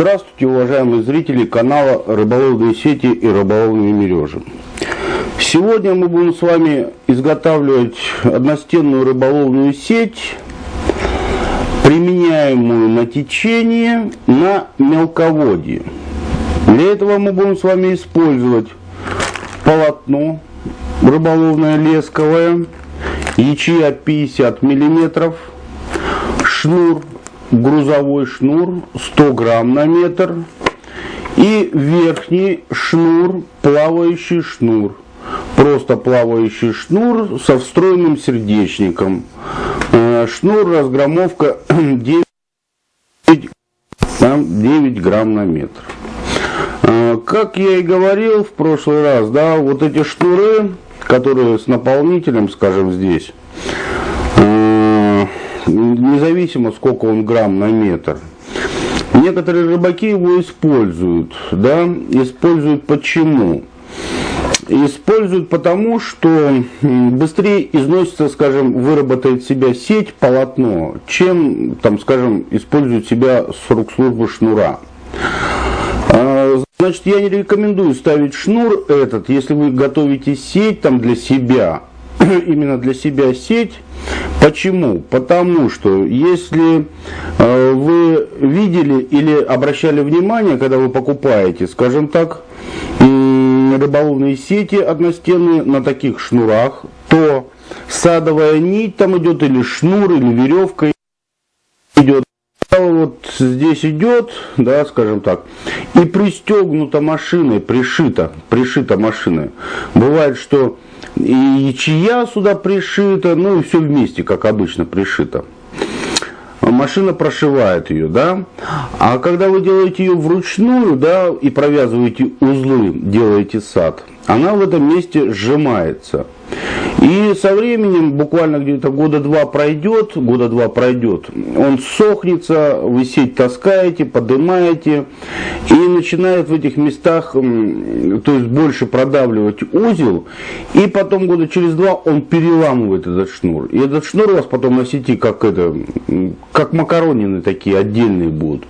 Здравствуйте, уважаемые зрители канала Рыболовные сети и рыболовные мережи. Сегодня мы будем с вами изготавливать одностенную рыболовную сеть, применяемую на течение на мелководье. Для этого мы будем с вами использовать полотно рыболовное лесковое, ячея 50 миллиметров, шнур грузовой шнур 100 грамм на метр и верхний шнур, плавающий шнур. Просто плавающий шнур со встроенным сердечником. Э, шнур разгромовка 9, 9 грамм на метр. Э, как я и говорил в прошлый раз, да, вот эти шнуры, которые с наполнителем, скажем, здесь, независимо сколько он грамм на метр. Некоторые рыбаки его используют, да, используют почему? Используют потому, что быстрее износится, скажем, выработает себя сеть, полотно, чем, там, скажем, используют себя с рук службы шнура. А, значит, я не рекомендую ставить шнур этот, если вы готовите сеть там для себя, именно для себя сеть, Почему? Потому что если э, вы видели или обращали внимание, когда вы покупаете, скажем так, рыболовные сети одностенные на таких шнурах, то садовая нить там идет или шнур, или веревка идет. Вот здесь идет, да, скажем так, и пристегнута машиной, пришита, пришита машиной. Бывает, что и чья сюда пришита, ну и все вместе, как обычно, пришито. Машина прошивает ее, да. А когда вы делаете ее вручную, да, и провязываете узлы, делаете сад, она в этом месте сжимается. И со временем, буквально где-то года два пройдет, года два пройдет, он сохнется, вы сеть таскаете, поднимаете, и начинает в этих местах, то есть больше продавливать узел, и потом года через два он переламывает этот шнур. И этот шнур у вас потом на сети как это, как макаронины такие отдельные будут.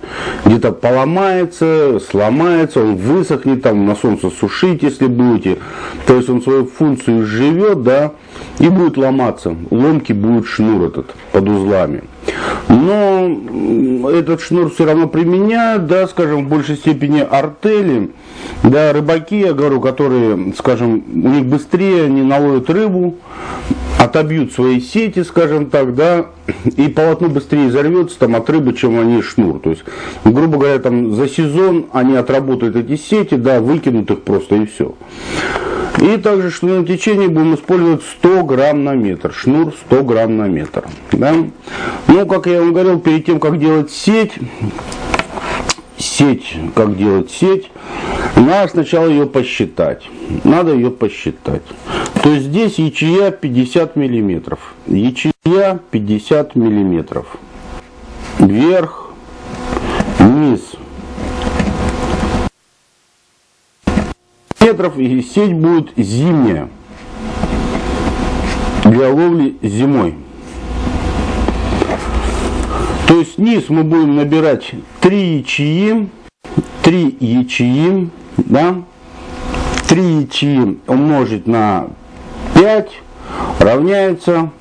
Где-то поломается, сломается, он высохнет, там на солнце сушить, если будете. То есть он свою функцию живет, да, и будет ломаться. Ломки будет шнур этот под узлами. Но этот шнур все равно применяют, да, скажем, в большей степени артели, да, рыбаки, я говорю, которые, скажем, у них быстрее они наловят рыбу, отобьют свои сети, скажем так, да, и полотно быстрее взорвется там от рыбы, чем они шнур. То есть, грубо говоря, там за сезон они отработают эти сети, да, выкинут их просто и все. И также шнурное течение будем использовать 100 грамм на метр. Шнур 100 грамм на метр. Да? Ну, как я вам говорил, перед тем, как делать сеть, сеть, как делать сеть, надо сначала ее посчитать. Надо ее посчитать. То есть здесь ячея 50 миллиметров. Ячея 50 миллиметров. Вверх, низ метров, и сеть будет зимняя для ловли зимой. То есть низ мы будем набирать 3 ячеи, 3 ячеи, да, 3 ячеи умножить на 5 равняется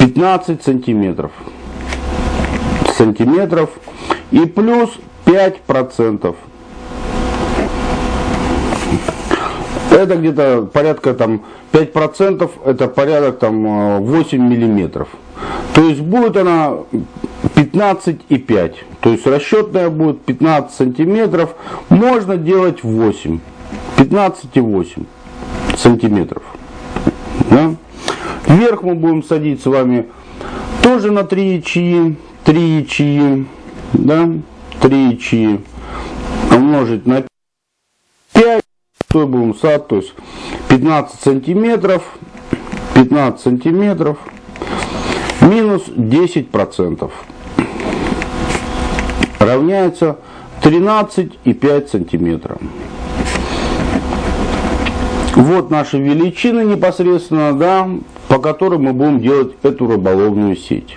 15 сантиметров. Сантиметров и плюс 5 процентов это где-то порядка там 5%, это порядок там 8 миллиметров. То есть будет она 15,5. То есть расчетная будет 15 сантиметров. Можно делать 8. 15,8 сантиметров. Да? Вверх мы будем садить с вами тоже на 3 ячеи. 3 ячеи. Да? 3 ячеи умножить на будем сад, то есть 15 сантиметров, 15 сантиметров, минус 10% равняется 13,5 сантиметров. Вот наши величины непосредственно, да, по которым мы будем делать эту рыболовную сеть.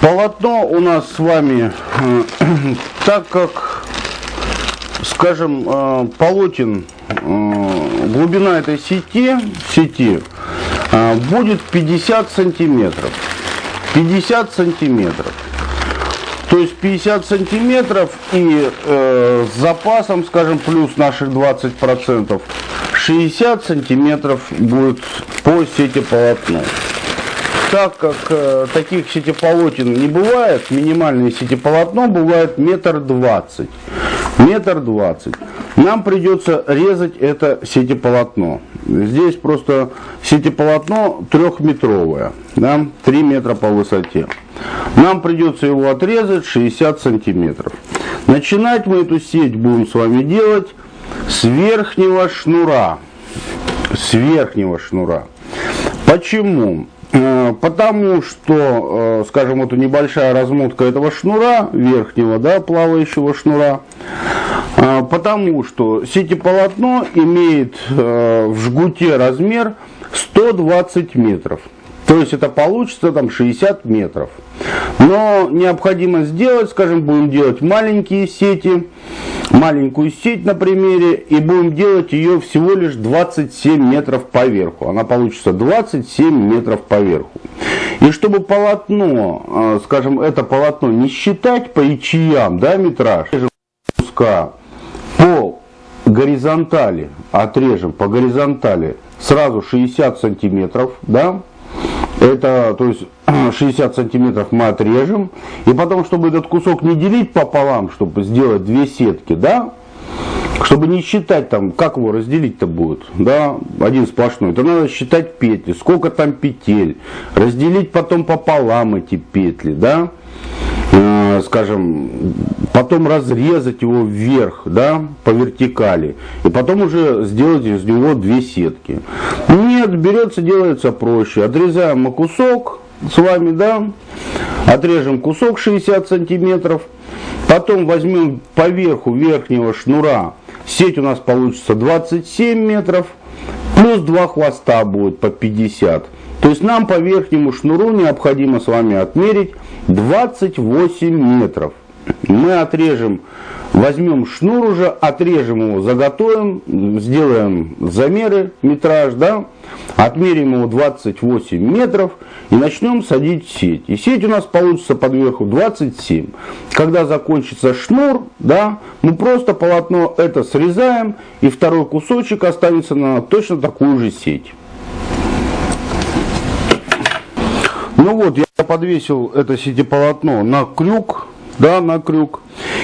Полотно у нас с вами, э, так как скажем, э, полотен, э, глубина этой сети, сети будет 50 сантиметров. 50 сантиметров. То есть 50 сантиметров и э, с запасом, скажем, плюс наших 20 процентов, 60 сантиметров будет по сети полотно. Так как э, таких сетеполотен не бывает, минимальное сетеполотно бывает метр двадцать. Метр двадцать. Нам придется резать это сетеполотно. Здесь просто сетеполотно трехметровое, да, 3 метра по высоте. Нам придется его отрезать 60 сантиметров. Начинать мы эту сеть будем с вами делать с верхнего шнура. С верхнего шнура. Почему? Э, потому что, э, скажем, вот небольшая размотка этого шнура, верхнего, да, плавающего шнура, э, потому что сетеполотно имеет в жгуте размер 120 метров. То есть это получится там 60 метров. Но необходимо сделать, скажем, будем делать маленькие сети, маленькую сеть на примере, и будем делать ее всего лишь 27 метров по верху. Она получится 27 метров по верху. И чтобы полотно, а, скажем, это полотно не считать по ячеям, да, метраж, куска по горизонтали, отрежем по горизонтали сразу 60 сантиметров, да, это, то есть 60 сантиметров мы отрежем. И потом, чтобы этот кусок не делить пополам, чтобы сделать две сетки, да, чтобы не считать там, как его разделить-то будет, да, один сплошной, то надо считать петли, сколько там петель, разделить потом пополам эти петли, да, э, скажем, потом разрезать его вверх, да, по вертикали, и потом уже сделать из него две сетки. Нет, берется, делается проще. Отрезаем мы кусок с вами, да, отрежем кусок 60 сантиметров, потом возьмем по верху верхнего шнура, сеть у нас получится 27 метров, плюс два хвоста будет по 50. То есть нам по верхнему шнуру необходимо с вами отмерить 28 метров. Мы отрежем, возьмем шнур уже, отрежем его, заготовим, сделаем замеры, метраж, да, отмерим его 28 метров и начнем садить сеть. И сеть у нас получится под верху 27. Когда закончится шнур, да, мы просто полотно это срезаем и второй кусочек останется на точно такую же сеть. Ну вот, я подвесил это сетеполотно на крюк, да, на крюк.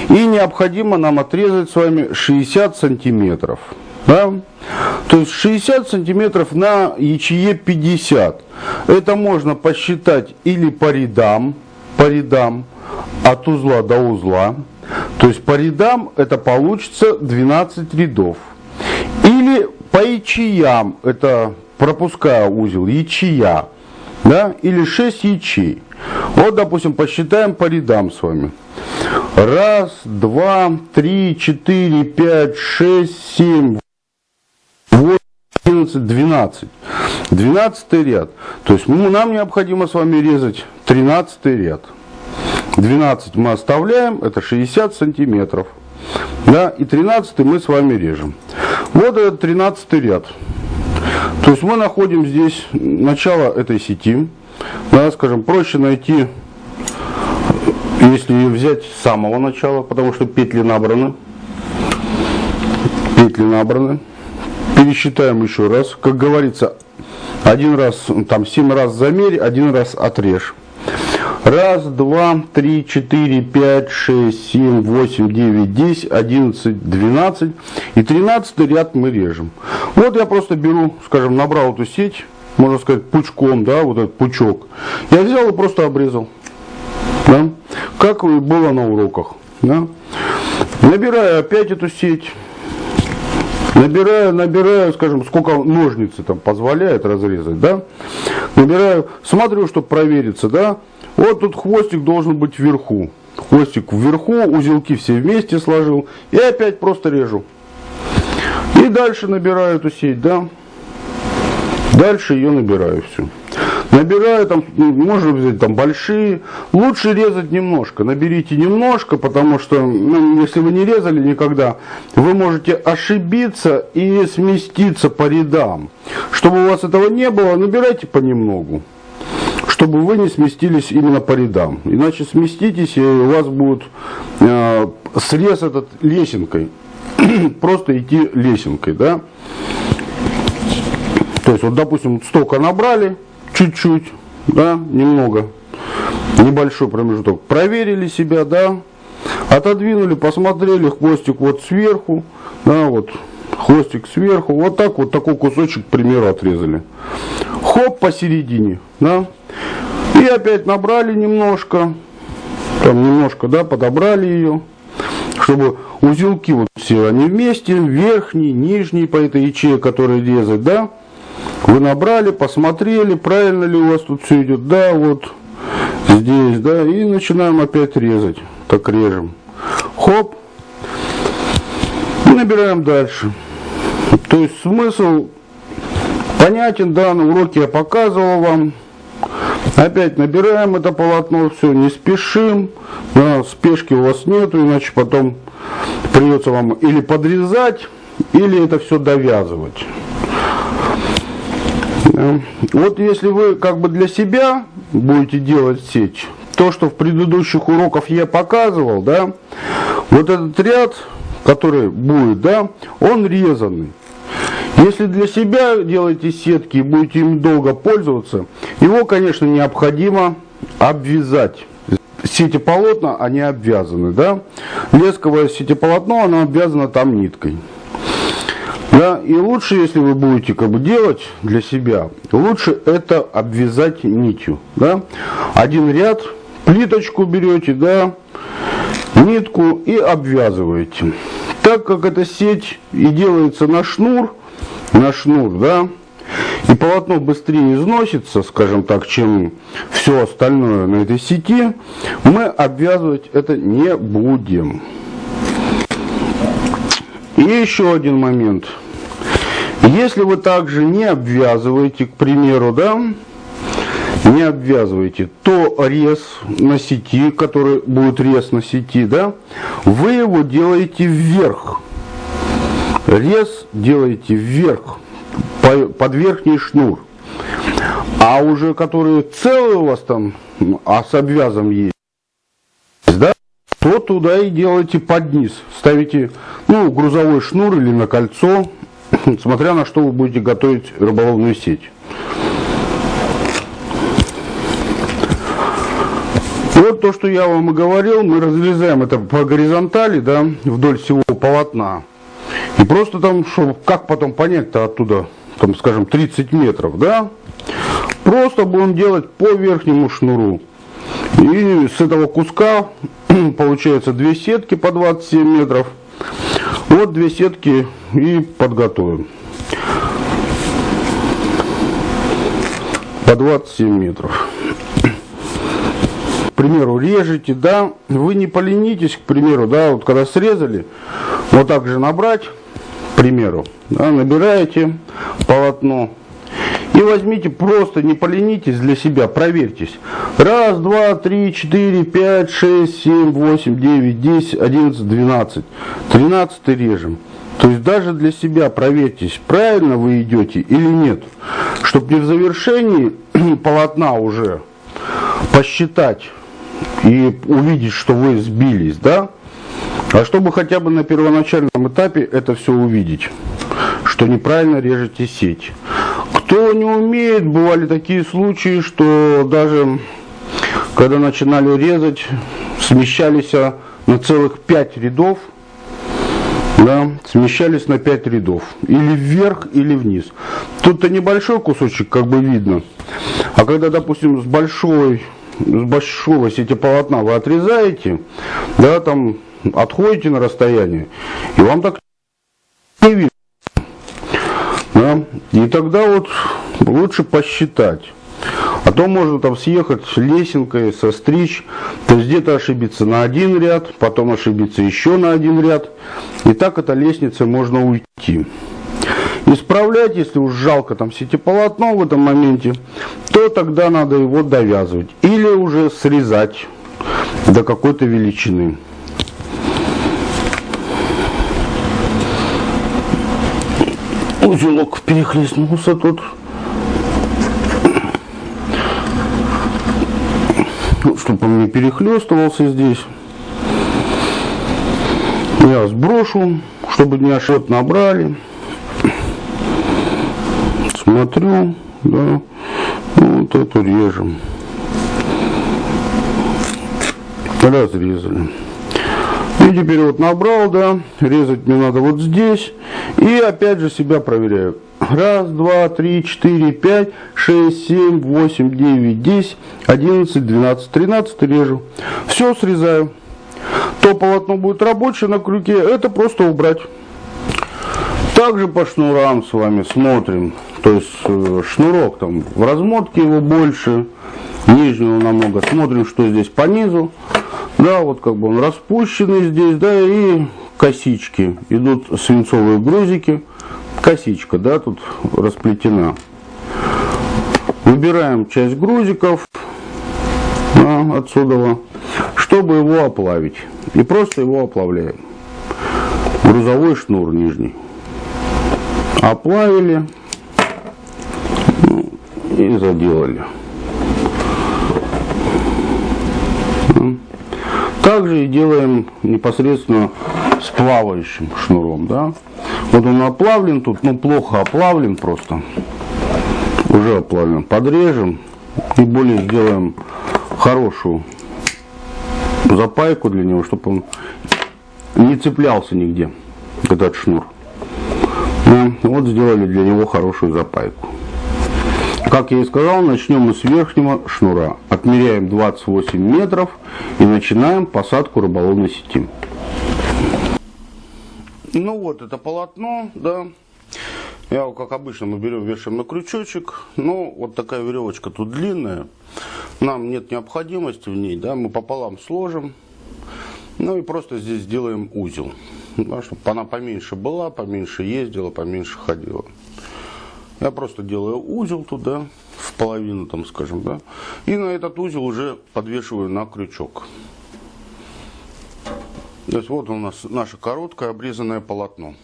И необходимо нам отрезать с вами 60 сантиметров. Да? То есть 60 сантиметров на ячее 50. Это можно посчитать или по рядам, по рядам, от узла до узла. То есть по рядам это получится 12 рядов. Или по ячеям, это пропуская узел, ячея да, или 6 ячей. Вот, допустим, посчитаем по рядам с вами. Раз, два, три, четыре, пять, шесть, семь, восемь, одиннадцать, двенадцать. Двенадцатый ряд. То есть нам необходимо с вами резать тринадцатый ряд. 12 мы оставляем, это 60 сантиметров. Да, и 13 мы с вами режем. Вот этот 13 ряд. То есть мы находим здесь начало этой сети. Да, скажем, проще найти, если взять с самого начала, потому что петли набраны. Петли набраны. Пересчитаем еще раз. Как говорится, один раз, там 7 раз замерь, один раз отрежь. Раз, два, три, четыре, пять, шесть, семь, восемь, девять, десять, одиннадцать, двенадцать. И тринадцатый ряд мы режем. Вот я просто беру, скажем, набрал эту сеть, можно сказать, пучком, да, вот этот пучок. Я взял и просто обрезал. Да? Как было на уроках. Да? Набираю опять эту сеть. Набираю, набираю, скажем, сколько ножницы там позволяет разрезать, да. Набираю, смотрю, чтобы провериться, да. Вот тут хвостик должен быть вверху. Хвостик вверху, узелки все вместе сложил. И опять просто режу. И дальше набираю эту сеть, да. Дальше ее набираю все. Набираю там, можно взять там большие. Лучше резать немножко. Наберите немножко, потому что, ну, если вы не резали никогда, вы можете ошибиться и сместиться по рядам. Чтобы у вас этого не было, набирайте понемногу чтобы вы не сместились именно по рядам. Иначе сместитесь, и у вас будет э, срез этот лесенкой. Просто идти лесенкой, да. То есть, вот, допустим, столько набрали, чуть-чуть, да, немного, небольшой промежуток. Проверили себя, да, отодвинули, посмотрели, хвостик вот сверху, да, вот, хвостик сверху, вот так вот такой кусочек, к примеру, отрезали. Хоп, посередине, да, и опять набрали немножко, там немножко, да, подобрали ее, чтобы узелки вот все они вместе, верхний, нижний по этой ячее, который резать, да, вы набрали, посмотрели, правильно ли у вас тут все идет, да, вот здесь, да, и начинаем опять резать, так режем, хоп, и набираем дальше. То есть смысл понятен, да, на уроке я показывал вам, Опять набираем это полотно, все, не спешим, да, спешки у вас нету, иначе потом придется вам или подрезать, или это все довязывать. Вот если вы как бы для себя будете делать сеть, то, что в предыдущих уроках я показывал, да, вот этот ряд, который будет, да, он резанный. Если для себя делаете сетки и будете им долго пользоваться, его, конечно, необходимо обвязать. Сетеполотна, они обвязаны, да. Лесковое сетеполотно, оно обвязано там ниткой. Да, и лучше, если вы будете как бы делать для себя, лучше это обвязать нитью, да. Один ряд, плиточку берете, да, нитку и обвязываете. Так как эта сеть и делается на шнур, на шнур, да, и полотно быстрее износится, скажем так, чем все остальное на этой сети, мы обвязывать это не будем. И еще один момент. Если вы также не обвязываете, к примеру, да, не обвязываете, то рез на сети, который будет рез на сети, да, вы его делаете вверх рез делаете вверх, под верхний шнур. А уже которые целые у вас там, а с обвязом есть, да, то туда и делаете под низ. Ставите, ну, грузовой шнур или на кольцо, смотря на что вы будете готовить рыболовную сеть. Вот то, что я вам и говорил, мы разрезаем это по горизонтали, да, вдоль всего полотна. И просто там, что, как потом понять-то оттуда, там, скажем, 30 метров, да? Просто будем делать по верхнему шнуру. И с этого куска получается две сетки по 27 метров. Вот две сетки и подготовим. По 27 метров. К примеру, режете, да, вы не поленитесь, к примеру, да, вот когда срезали, вот так же набрать, примеру, да, набираете полотно и возьмите просто, не поленитесь для себя, проверьтесь. Раз, два, три, четыре, пять, шесть, семь, восемь, девять, десять, одиннадцать, двенадцать. Тринадцатый режем. То есть даже для себя проверьтесь, правильно вы идете или нет. Чтобы не в завершении полотна уже посчитать и увидеть, что вы сбились, да, а чтобы хотя бы на первоначальном этапе это все увидеть, что неправильно режете сеть. Кто не умеет, бывали такие случаи, что даже когда начинали резать, смещались на целых 5 рядов, да, смещались на 5 рядов. Или вверх, или вниз. Тут-то небольшой кусочек, как бы видно. А когда, допустим, с большой, с большого сети полотна вы отрезаете, да, там отходите на расстояние, и вам так не видно. Да? И тогда вот лучше посчитать. А то можно там съехать лесенкой, состричь, то есть где-то ошибиться на один ряд, потом ошибиться еще на один ряд. И так эта лестница можно уйти. Исправлять, если уж жалко там сетеполотно в этом моменте, то тогда надо его довязывать или уже срезать до какой-то величины. Узелок перехлестнулся тут. Ну, чтобы он не перехлестывался здесь. Я сброшу, чтобы не ошибок набрали. Смотрю, да, вот эту режем. Разрезали. И теперь вот набрал, да, резать мне надо вот здесь. И опять же себя проверяю. Раз, два, три, четыре, пять, шесть, семь, восемь, девять, десять, одиннадцать, двенадцать, тринадцать режу. Все срезаю. То полотно будет рабочее на крюке, это просто убрать. Также по шнурам с вами смотрим. То есть э, шнурок там в размотке его больше, нижнего намного. Смотрим, что здесь по низу. Да, вот как бы он распущенный здесь, да, и косички. Идут свинцовые грузики. Косичка, да, тут расплетена. Выбираем часть грузиков да, отсюда, чтобы его оплавить. И просто его оплавляем. Грузовой шнур нижний. Оплавили ну, и заделали. Также и делаем непосредственно с плавающим шнуром. Да? Вот он оплавлен тут, ну плохо оплавлен просто. Уже оплавлен. Подрежем и более сделаем хорошую запайку для него, чтобы он не цеплялся нигде, этот шнур. Да? Вот сделали для него хорошую запайку. Как я и сказал, начнем мы с верхнего шнура. Отмеряем 28 метров и начинаем посадку рыболовной сети. Ну вот, это полотно, да. Я, как обычно, мы берем, вешаем на крючочек. Ну, вот такая веревочка тут длинная. Нам нет необходимости в ней, да. Мы пополам сложим. Ну и просто здесь сделаем узел. Да, чтобы она поменьше была, поменьше ездила, поменьше ходила. Я просто делаю узел туда, в половину, там, скажем, да, и на этот узел уже подвешиваю на крючок. То есть вот у нас наше короткое обрезанное полотно.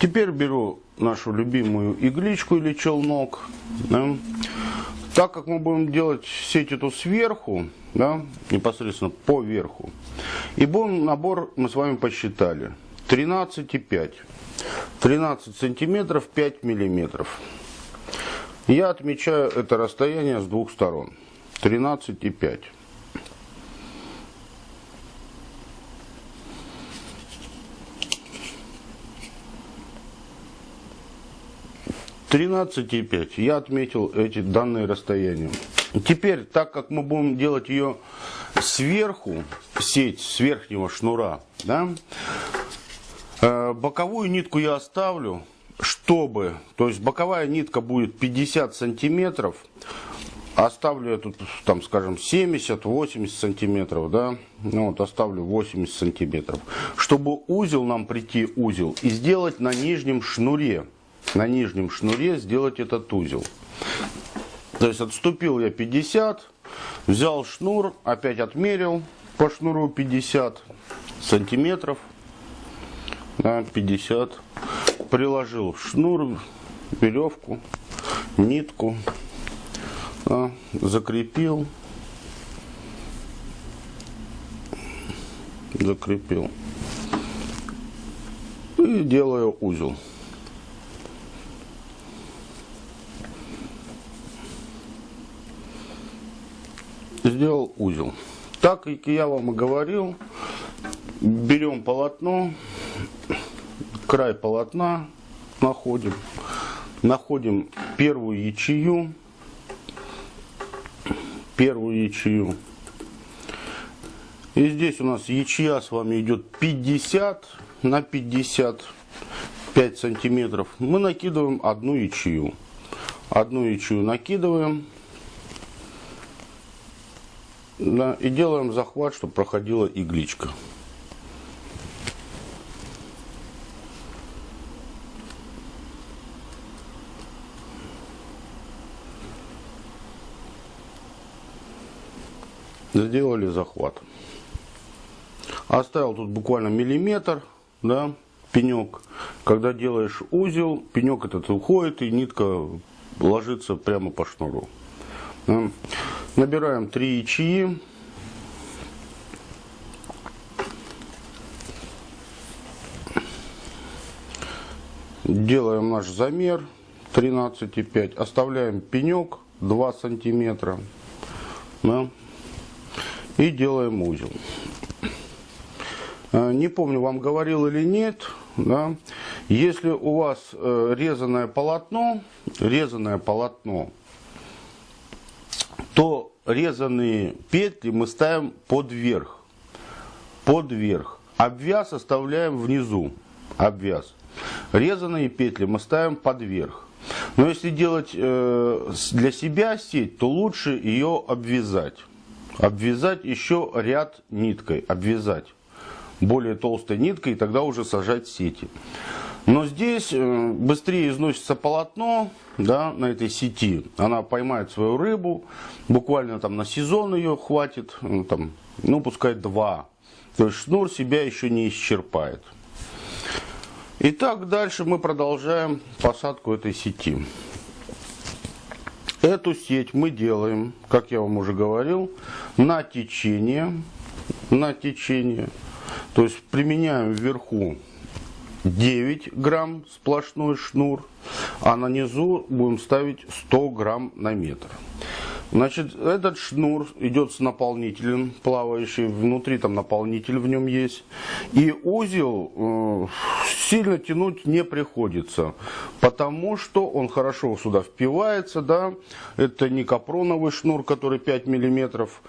Теперь беру нашу любимую игличку или челнок. Да. Так как мы будем делать сеть эту сверху, да, непосредственно по верху, и будем набор мы с вами посчитали 13,5. 13 сантиметров 5 миллиметров. Я отмечаю это расстояние с двух сторон. 13 и 5. Тринадцать и пять. Я отметил эти данные расстояния. Теперь, так как мы будем делать ее сверху, сеть с верхнего шнура, да, боковую нитку я оставлю, чтобы, то есть боковая нитка будет 50 сантиметров, оставлю я тут, там, скажем, 70-80 сантиметров, да, ну вот оставлю 80 сантиметров, чтобы узел нам прийти, узел, и сделать на нижнем шнуре, на нижнем шнуре сделать этот узел. То есть отступил я 50, взял шнур, опять отмерил по шнуру 50 сантиметров, на 50 приложил шнур веревку нитку да, закрепил. Закрепил. И делаю узел. Сделал узел. Так как я вам и говорил берем полотно край полотна находим, находим первую ячею, первую ячею. И здесь у нас ячья с вами идет 50 на 55 сантиметров. Мы накидываем одну ячею. Одну ячею накидываем. Да, и делаем захват, чтобы проходила игличка. Сделали захват. Оставил тут буквально миллиметр, да, пенек. Когда делаешь узел, пенек этот уходит и нитка ложится прямо по шнуру. Да. Набираем 3 ячеи. Делаем наш замер 13,5. Оставляем пенек 2 сантиметра. Да, и делаем узел. Э, не помню, вам говорил или нет, да, если у вас э, резаное полотно, резаное полотно, то резанные петли мы ставим под верх, под верх. Обвяз оставляем внизу, обвяз. Резанные петли мы ставим под верх. Но если делать э, для себя сеть, то лучше ее обвязать. Обвязать еще ряд ниткой, обвязать более толстой ниткой, и тогда уже сажать сети. Но здесь э, быстрее износится полотно да, на этой сети. Она поймает свою рыбу, буквально там на сезон ее хватит, ну, там, ну пускай два. То есть шнур себя еще не исчерпает. Итак, дальше мы продолжаем посадку этой сети. Эту сеть мы делаем, как я вам уже говорил, на течение. На течение. То есть применяем вверху 9 грамм сплошной шнур, а на низу будем ставить 100 грамм на метр. Значит, этот шнур идет с наполнителем плавающий, внутри там наполнитель в нем есть. И узел э, сильно тянуть не приходится, потому что он хорошо сюда впивается, да. Это не капроновый шнур, который 5 миллиметров,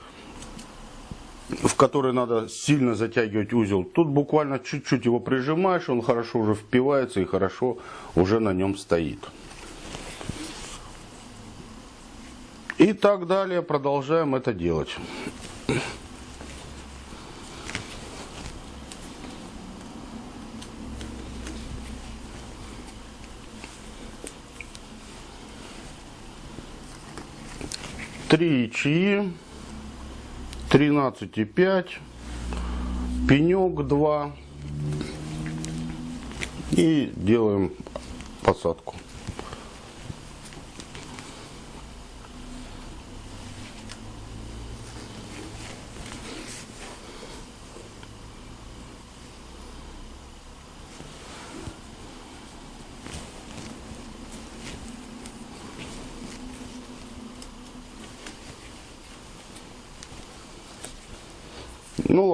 в который надо сильно затягивать узел. Тут буквально чуть-чуть его прижимаешь, он хорошо уже впивается и хорошо уже на нем стоит. И так далее продолжаем это делать. Три ячеи. 13,5, пенек 2 и делаем посадку.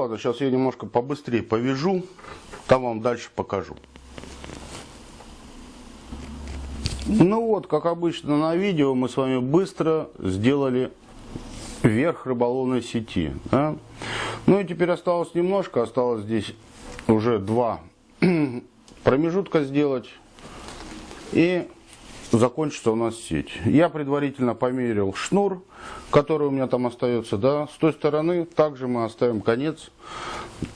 Ладно, сейчас я немножко побыстрее повяжу, там вам дальше покажу. Ну вот, как обычно на видео, мы с вами быстро сделали верх рыболовной сети. Да? Ну и теперь осталось немножко, осталось здесь уже два промежутка сделать. И закончится у нас сеть. Я предварительно померил шнур, который у меня там остается. Да. С той стороны также мы оставим конец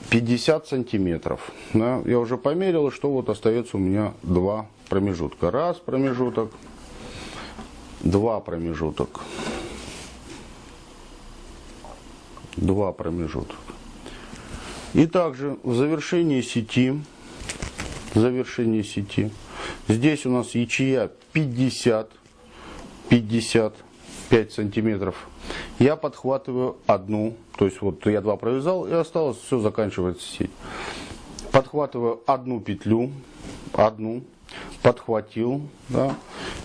50 сантиметров. Да. Я уже померил, что вот остается у меня два промежутка. Раз промежуток, два промежуток, два промежутка. И также в завершении сети, в завершении сети, здесь у нас ячея 50, 55 сантиметров, я подхватываю одну, то есть вот я два провязал и осталось, все заканчивается сеть. Подхватываю одну петлю, одну, подхватил, да,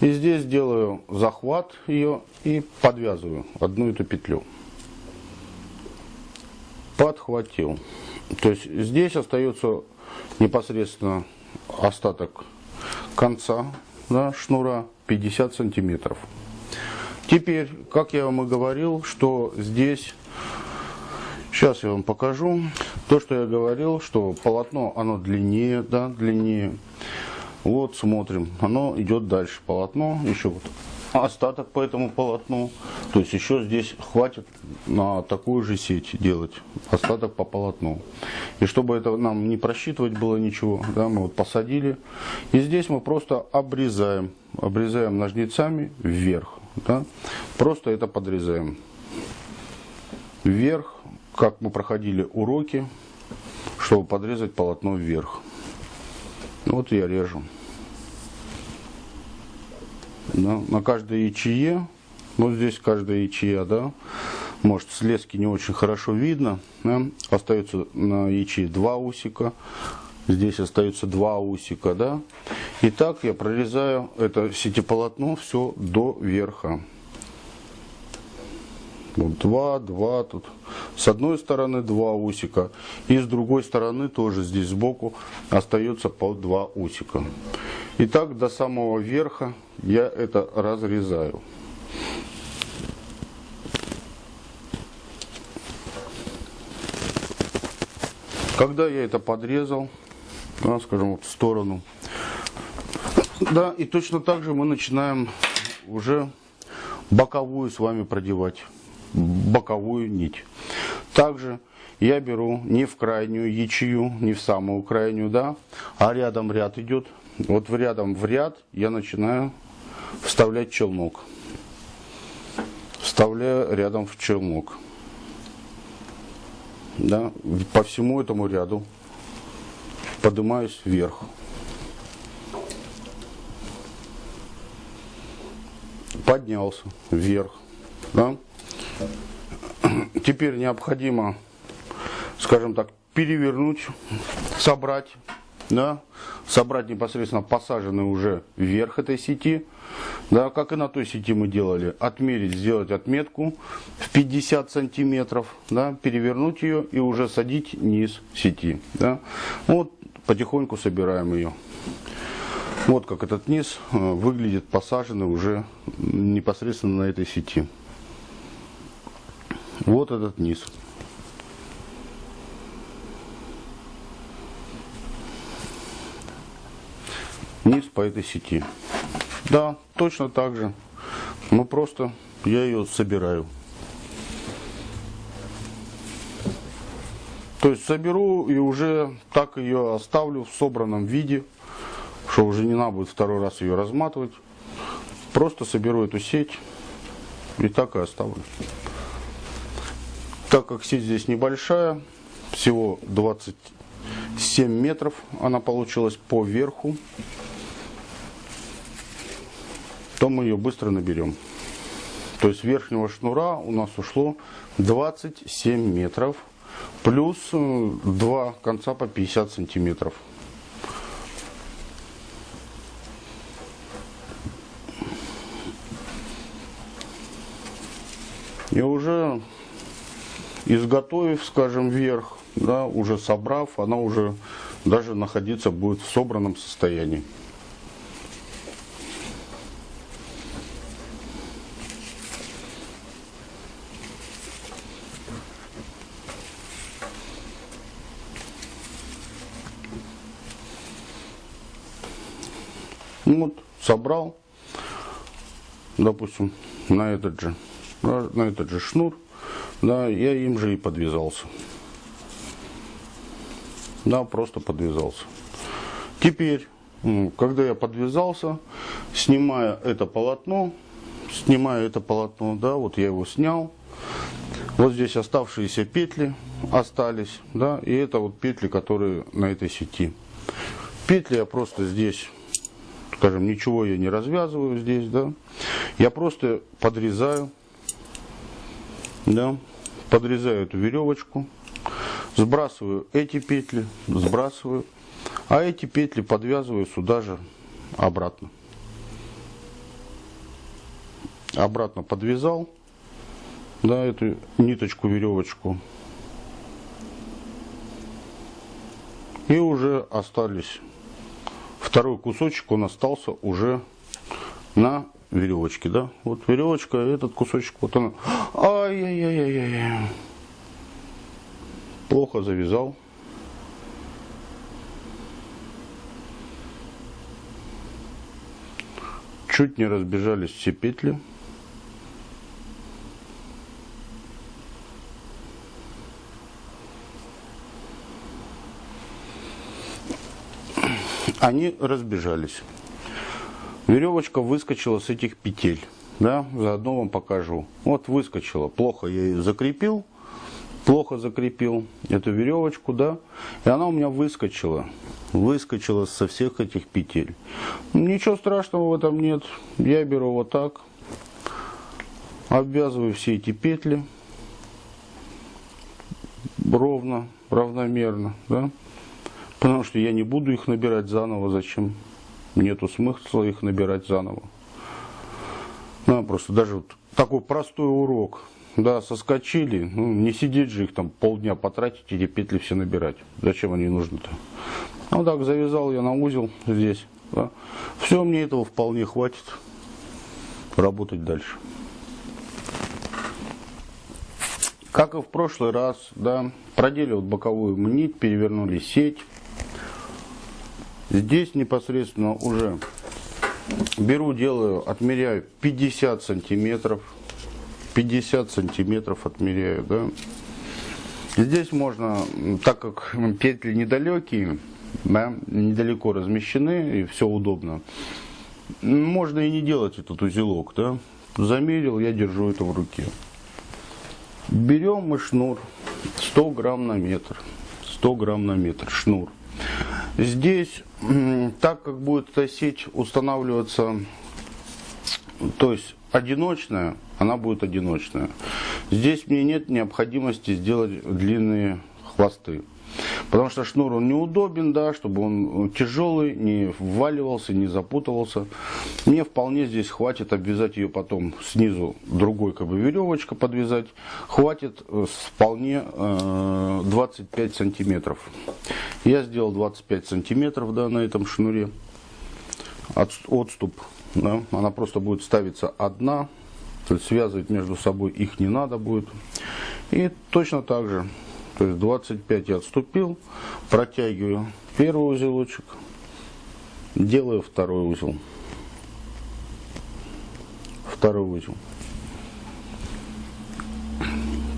и здесь делаю захват ее и подвязываю одну эту петлю. Подхватил. То есть здесь остается непосредственно остаток конца да, шнура 50 сантиметров. Теперь, как я вам и говорил, что здесь, сейчас я вам покажу, то, что я говорил, что полотно, оно длиннее, да, длиннее. Вот, смотрим, оно идет дальше, полотно, еще вот остаток по этому полотну. То есть еще здесь хватит на такую же сеть делать, остаток по полотну. И чтобы это нам не просчитывать было ничего, да, мы вот посадили. И здесь мы просто обрезаем, обрезаем ножницами вверх. Да, просто это подрезаем. вверх, как мы проходили уроки, чтобы подрезать полотно вверх. Вот я режу. Да, на каждой ячее, вот здесь каждая ячея, да, может с лески не очень хорошо видно, да, остается на ячее два усика, здесь остается два усика, да. И так я прорезаю это сетеполотно все до верха. Вот два, два тут. С одной стороны два усика. И с другой стороны тоже здесь сбоку остается по два усика. И так до самого верха я это разрезаю. Когда я это подрезал, да, скажем, вот в сторону, да, и точно так же мы начинаем уже боковую с вами продевать боковую нить. Также я беру не в крайнюю ячею, не в самую крайнюю, да, а рядом ряд идет. Вот в рядом в ряд я начинаю вставлять челнок. Вставляю рядом в челнок. Да, по всему этому ряду поднимаюсь вверх. Поднялся вверх. Да? Теперь необходимо, скажем так, перевернуть, собрать, да, собрать непосредственно посаженный уже вверх этой сети, да, как и на той сети мы делали, отмерить, сделать отметку в 50 сантиметров, да, перевернуть ее и уже садить низ сети, да. Вот потихоньку собираем ее. Вот как этот низ э, выглядит посаженный уже непосредственно на этой сети. Вот этот низ. Низ по этой сети. Да, точно так же. Но просто я ее собираю. То есть соберу и уже так ее оставлю в собранном виде, что уже не надо будет второй раз ее разматывать. Просто соберу эту сеть и так и оставлю. Так как сеть здесь небольшая, всего 27 метров она получилась по верху, то мы ее быстро наберем. То есть верхнего шнура у нас ушло 27 метров, плюс э, два конца по 50 сантиметров. И уже изготовив, скажем, вверх, да, уже собрав, она уже даже находиться будет в собранном состоянии. Ну вот, собрал, допустим, на этот же, на этот же шнур, да, я им же и подвязался. Да, просто подвязался. Теперь, когда я подвязался, снимая это полотно, снимаю это полотно, да, вот я его снял. Вот здесь оставшиеся петли остались, да, и это вот петли, которые на этой сети. Петли я просто здесь, скажем, ничего я не развязываю здесь, да. Я просто подрезаю, да, подрезаю эту веревочку, сбрасываю эти петли, сбрасываю, а эти петли подвязываю сюда же обратно. Обратно подвязал, да, эту ниточку, веревочку. И уже остались, второй кусочек, он остался уже на веревочки, да? Вот веревочка, этот кусочек, вот она. Ай-яй-яй-яй-яй. Плохо завязал. Чуть не разбежались все петли. Они разбежались. Веревочка выскочила с этих петель. Да, заодно вам покажу. Вот выскочила. Плохо я ее закрепил. плохо закрепил эту веревочку, да, и она у меня выскочила, выскочила со всех этих петель. Ничего страшного в этом нет, я беру вот так, обвязываю все эти петли ровно, равномерно, да, потому что я не буду их набирать заново, зачем, нету смысла их набирать заново. Да, просто даже вот такой простой урок, да, соскочили, ну, не сидеть же их там полдня потратить, эти петли все набирать. Зачем они нужны-то? Ну так, завязал я на узел здесь. Да. Все, мне этого вполне хватит работать дальше. Как и в прошлый раз, да, продели вот боковую нить, перевернули сеть. Здесь непосредственно уже беру, делаю, отмеряю 50 сантиметров 50 сантиметров отмеряю, да. Здесь можно, так как петли недалекие, да, недалеко размещены и все удобно, можно и не делать этот узелок, да. Замерил, я держу это в руке. Берем мы шнур 100 грамм на метр. 100 грамм на метр шнур. Здесь, так как будет эта сеть устанавливаться, то есть одиночная, она будет одиночная. Здесь мне нет необходимости сделать длинные хвосты. Потому что шнур он неудобен, да, чтобы он тяжелый, не вваливался, не запутывался. Мне вполне здесь хватит обвязать ее потом снизу другой как бы веревочка подвязать. Хватит э, вполне э, 25 сантиметров. Я сделал 25 сантиметров да, на этом шнуре. От, отступ да, она просто будет ставиться одна, то есть связывать между собой их не надо будет. И точно так же, то есть 25 я отступил, протягиваю первый узелочек, делаю второй узел. Второй узел.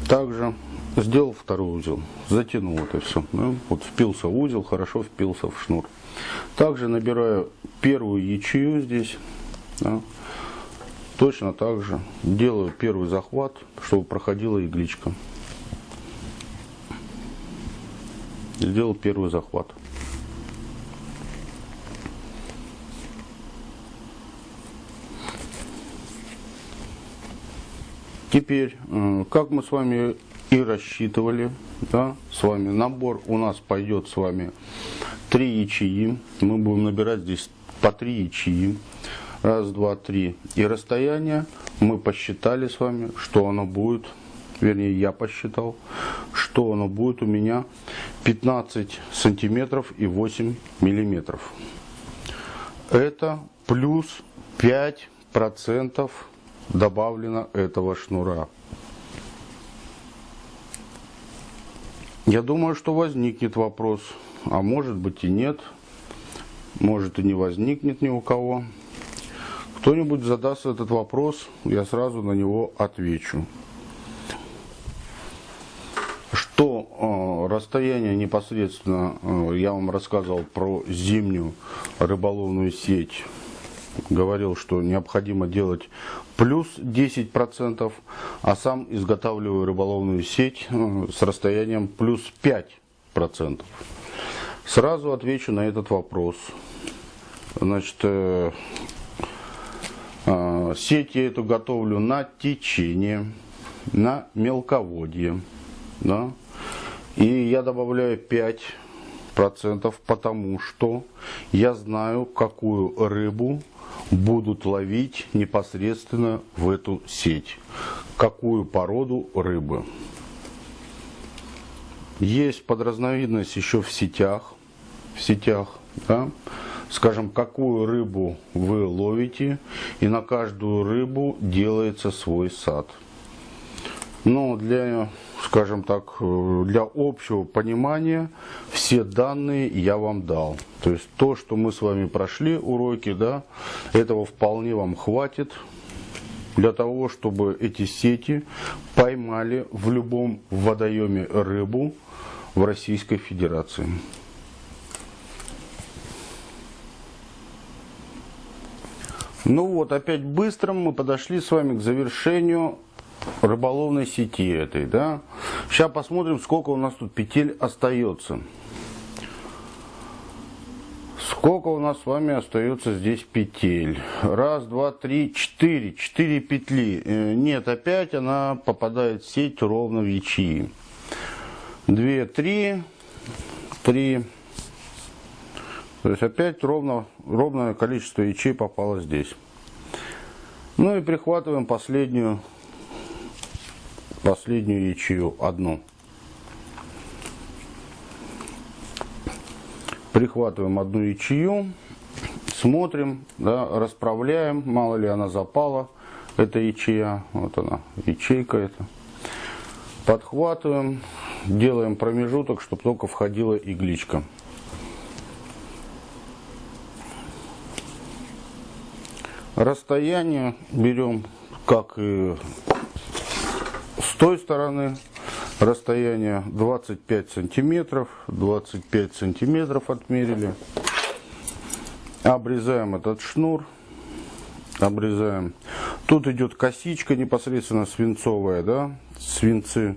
Также сделал второй узел, затянул это все. Да? Вот впился в узел, хорошо впился в шнур. Также набираю первую ячею здесь да. Точно так же делаю первый захват, чтобы проходила игличка. Сделал первый захват. Теперь, э, как мы с вами и рассчитывали, да, с вами набор у нас пойдет с вами три ячеи. Мы будем набирать здесь по три ячеи. Раз, два, три. И расстояние мы посчитали с вами, что оно будет, вернее я посчитал, что оно будет у меня 15 сантиметров и 8 миллиметров. Это плюс 5 процентов добавлено этого шнура. Я думаю, что возникнет вопрос, а может быть и нет, может и не возникнет ни у кого кто-нибудь задаст этот вопрос, я сразу на него отвечу. Что э, расстояние непосредственно, э, я вам рассказывал про зимнюю рыболовную сеть, говорил, что необходимо делать плюс 10%, а сам изготавливаю рыболовную сеть э, с расстоянием плюс 5%. Сразу отвечу на этот вопрос. Значит, сеть я эту готовлю на течение, на мелководье. Да? И я добавляю 5%, потому что я знаю, какую рыбу будут ловить непосредственно в эту сеть. Какую породу рыбы. Есть подразновидность еще в сетях. В сетях да? скажем, какую рыбу вы ловите, и на каждую рыбу делается свой сад. Но для, скажем так, для общего понимания все данные я вам дал. То есть то, что мы с вами прошли уроки, да, этого вполне вам хватит для того, чтобы эти сети поймали в любом водоеме рыбу в Российской Федерации. Ну вот, опять быстро мы подошли с вами к завершению рыболовной сети этой, да. Сейчас посмотрим, сколько у нас тут петель остается. Сколько у нас с вами остается здесь петель? Раз, два, три, четыре. Четыре петли. Э, нет, опять она попадает в сеть ровно в ячеи. Две, три, три. То есть опять ровно, ровное количество ячей попало здесь. Ну и прихватываем последнюю, последнюю ячею, одну. Прихватываем одну ячею, смотрим, да, расправляем, мало ли она запала, эта ячея, вот она, ячейка эта. Подхватываем, делаем промежуток, чтобы только входила игличка. Расстояние берем, как и той стороны, расстояние 25 сантиметров, 25 сантиметров отмерили. Обрезаем этот шнур, обрезаем. Тут идет косичка непосредственно свинцовая, да, свинцы.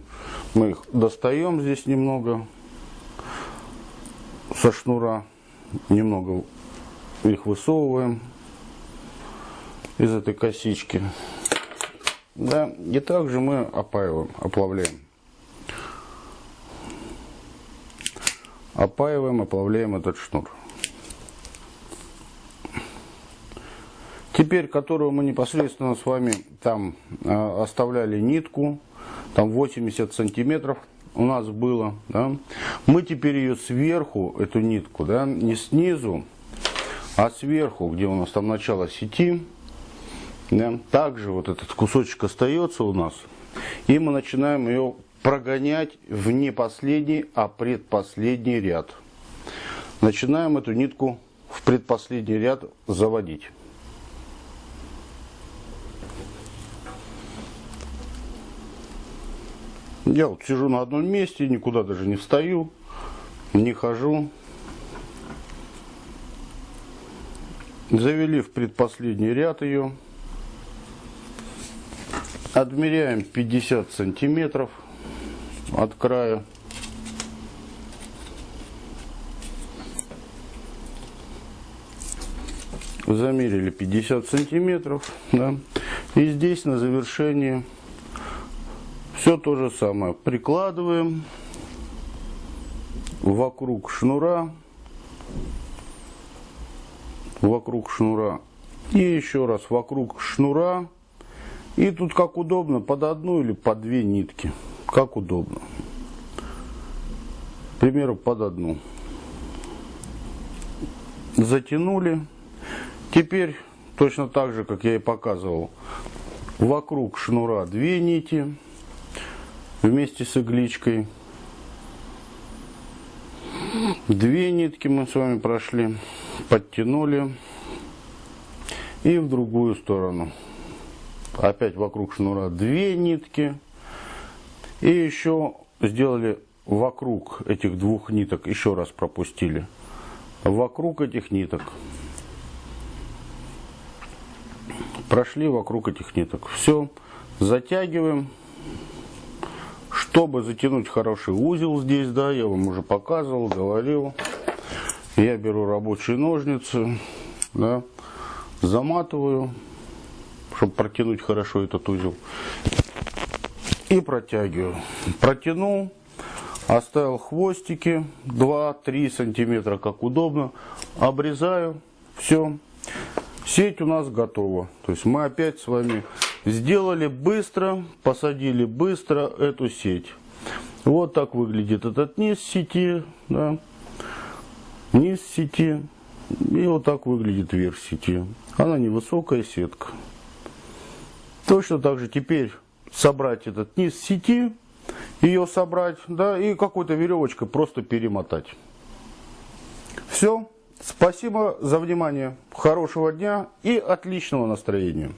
Мы их достаем здесь немного со шнура, немного их высовываем из этой косички. Да, и также мы опаиваем, оплавляем. Опаиваем, оплавляем этот шнур. Теперь, которую мы непосредственно с вами там э, оставляли нитку, там 80 сантиметров у нас было, да, мы теперь ее сверху, эту нитку, да, не снизу, а сверху, где у нас там начало сети, да, также вот этот кусочек остается у нас, и мы начинаем ее прогонять в не последний, а предпоследний ряд. Начинаем эту нитку в предпоследний ряд заводить. Я вот сижу на одном месте, никуда даже не встаю, не хожу. Завели в предпоследний ряд ее. Отмеряем 50 сантиметров от края. Замерили 50 сантиметров. Да. И здесь на завершении все то же самое. Прикладываем вокруг шнура. Вокруг шнура. И еще раз вокруг шнура и тут как удобно, под одну или под две нитки. Как удобно. К примеру, под одну. Затянули. Теперь, точно так же, как я и показывал, вокруг шнура две нити вместе с игличкой. Две нитки мы с вами прошли, подтянули и в другую сторону опять вокруг шнура две нитки. И еще сделали вокруг этих двух ниток, еще раз пропустили. Вокруг этих ниток. Прошли вокруг этих ниток. Все, затягиваем. Чтобы затянуть хороший узел здесь, да, я вам уже показывал, говорил. Я беру рабочие ножницы, да, заматываю чтобы протянуть хорошо этот узел. И протягиваю. Протянул, оставил хвостики 2-3 сантиметра, как удобно. Обрезаю, все. Сеть у нас готова. То есть мы опять с вами сделали быстро, посадили быстро эту сеть. Вот так выглядит этот низ сети, да, низ сети, и вот так выглядит верх сети. Она невысокая сетка. Точно так же теперь собрать этот низ сети, ее собрать, да, и какой-то веревочкой просто перемотать. Все. Спасибо за внимание. Хорошего дня и отличного настроения.